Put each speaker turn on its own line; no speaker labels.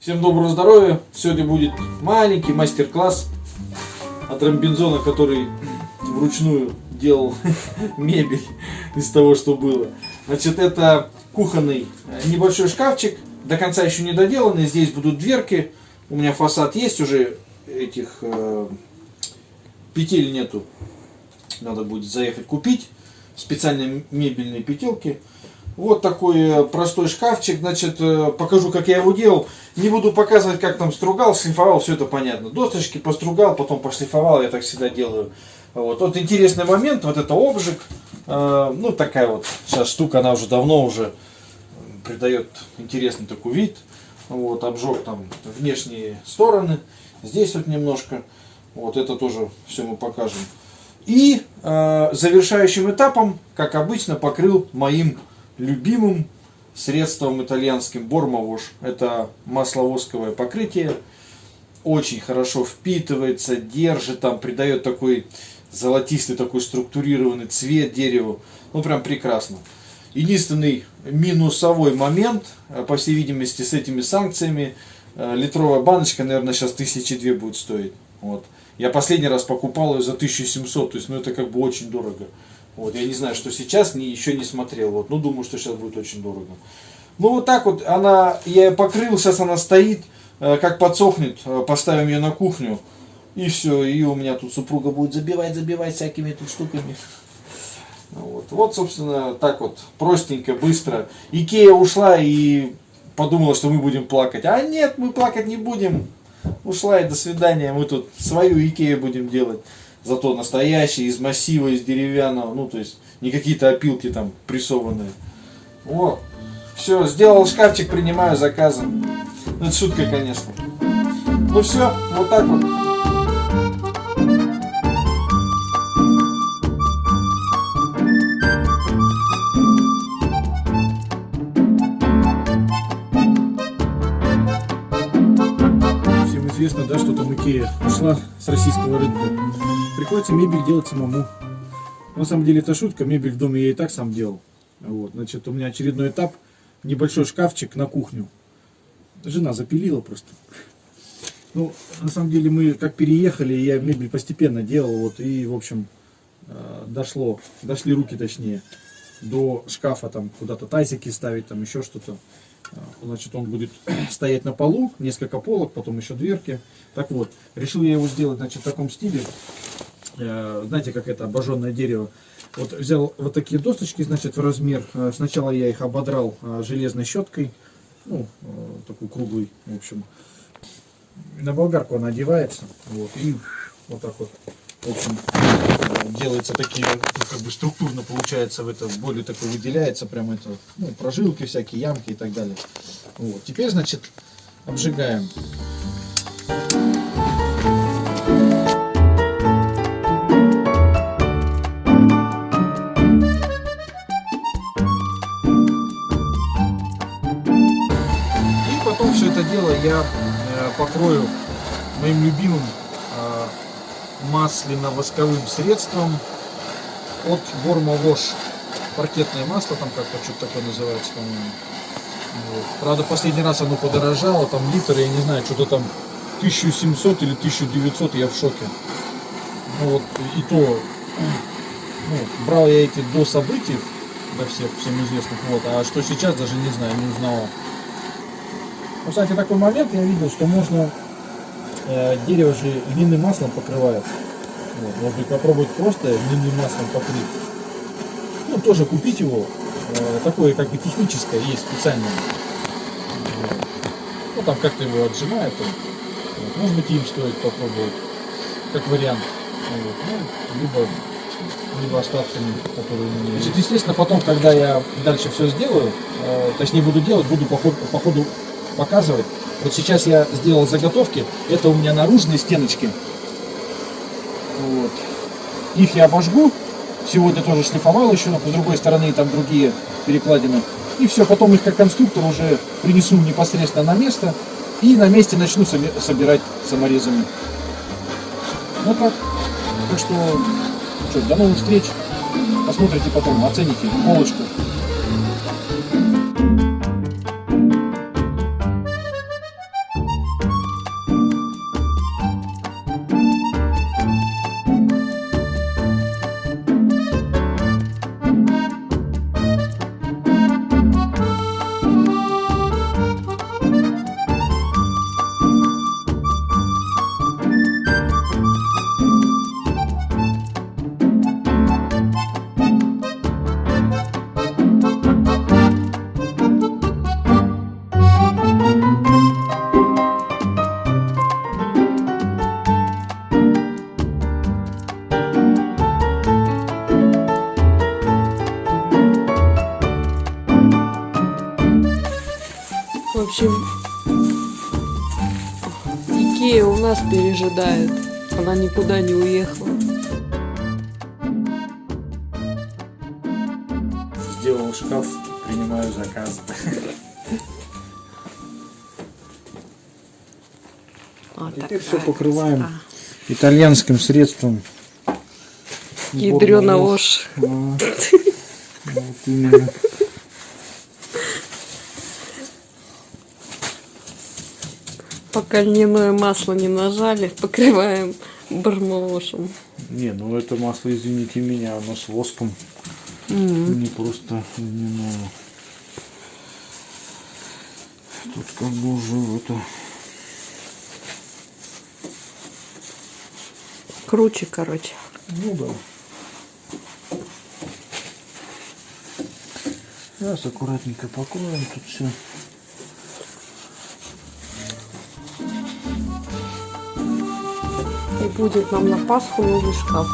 Всем доброго здоровья! Сегодня будет маленький мастер-класс от Рамбинзона, который вручную делал мебель из того, что было. Значит, это кухонный небольшой шкафчик, до конца еще не доделанный. Здесь будут дверки. У меня фасад есть уже, этих э, петель нету. Надо будет заехать купить специальные мебельные петелки. Вот такой э, простой шкафчик, значит, э, покажу, как я его делал. Не буду показывать, как там стругал, шлифовал, все это понятно. Досточки постругал, потом пошлифовал, я так всегда делаю. Вот, вот интересный момент, вот это обжиг. Э, ну, такая вот сейчас штука, она уже давно уже придает интересный такой вид. Вот, обжег там внешние стороны. Здесь вот немножко. Вот это тоже все мы покажем. И э, завершающим этапом, как обычно, покрыл моим любимым средством итальянским Бормовош. Это масловосковое покрытие. Очень хорошо впитывается, держит, там придает такой золотистый, такой структурированный цвет дереву. Ну, прям прекрасно. Единственный минусовой момент, э, по всей видимости, с этими санкциями, э, литровая баночка, наверное, сейчас тысячи две будет стоить. Вот. Я последний раз покупал ее за 1700, то есть, ну, это как бы очень дорого. Вот, я не знаю, что сейчас, не, еще не смотрел. Вот, ну, думаю, что сейчас будет очень дорого. Ну, вот так вот, она, я ее покрыл, сейчас она стоит, э, как подсохнет, э, поставим ее на кухню. И все, и у меня тут супруга будет забивать, забивать всякими тут штуками. Вот, вот, собственно, так вот, простенько, быстро. Икея ушла и подумала, что мы будем плакать. А нет, мы плакать не будем. Ушла и до свидания, мы тут свою Икею будем делать зато настоящий, из массива, из деревянного, ну, то есть не какие-то опилки там прессованные. Вот. Все, сделал шкафчик, принимаю заказы. Ну, это шутка, конечно. Ну все, вот так вот. Всем известно, да, что там Икея ушла с российского рынка. Приходится мебель делать самому. На самом деле это шутка, мебель в доме я и так сам делал. Вот, значит, у меня очередной этап, небольшой шкафчик на кухню. Жена запилила просто. Ну, на самом деле мы как переехали, я мебель постепенно делал, вот, и, в общем, э, дошло, дошли руки точнее, до шкафа, там, куда-то тазики ставить, там, еще что-то. Э, значит, он будет стоять на полу, несколько полок, потом еще дверки. Так вот, решил я его сделать, значит, в таком стиле. Э, знаете, как это обожженное дерево. Вот взял вот такие досточки, значит, в размер. Э, сначала я их ободрал железной щеткой, ну, такой круглый, в общем. На болгарку она одевается, вот, и вот так вот, в общем, делается такие, ну, как бы структурно получается в это, более такой выделяется, прям это, ну, прожилки всякие, ямки и так далее. Вот, теперь, значит, обжигаем. И потом все это дело я э, покрою моим любимым э, масляно-восковым средством от Борма Вош. Паркетное масло, там как-то что-то такое называется, по-моему. Вот. Правда, последний раз оно подорожало, там литр, я не знаю, что-то там 1700 или 1900, я в шоке. Ну вот, и то, ну, брал я эти до событий, до всех, всем известных, вот, а что сейчас, даже не знаю, не узнавал. Ну, кстати, такой момент я видел, что можно э, дерево же льняным маслом покрывают. Вот, может быть попробовать просто льняным маслом покрыть. Ну, тоже купить его. Э, такое как бы техническое есть специальное. Вот. Ну, там как-то его отжимают. Вот. Может быть им стоит попробовать. Как вариант. Вот. Ну, либо, либо остатками, которые у меня Значит, естественно, потом, когда я дальше все сделаю, э, точнее буду делать, буду по ходу, по ходу показывать. Вот сейчас я сделал заготовки. Это у меня наружные стеночки. Вот. Их я обожгу. Сегодня тоже шлифовал еще, но с другой стороны там другие перекладины. И все, потом их как конструктор уже принесу непосредственно на место. И на месте начну собирать саморезами. Ну так. Так что, что, до новых встреч. Посмотрите потом, оцените полочку.
общем, Икея у нас пережидает. Она никуда не уехала.
Сделал шкаф, принимаю заказ.
Вот
Теперь все покрываем
красота.
итальянским средством. Ядрена
ложь.
Вот именно.
Пока льняное масло не нажали, покрываем бармалошем.
Не, ну это масло, извините меня, оно с воском. Не просто льняное. Тут как бы уже это...
Круче, короче.
Ну да. Сейчас аккуратненько покроем тут все.
Будет нам на Пасху новый шкаф.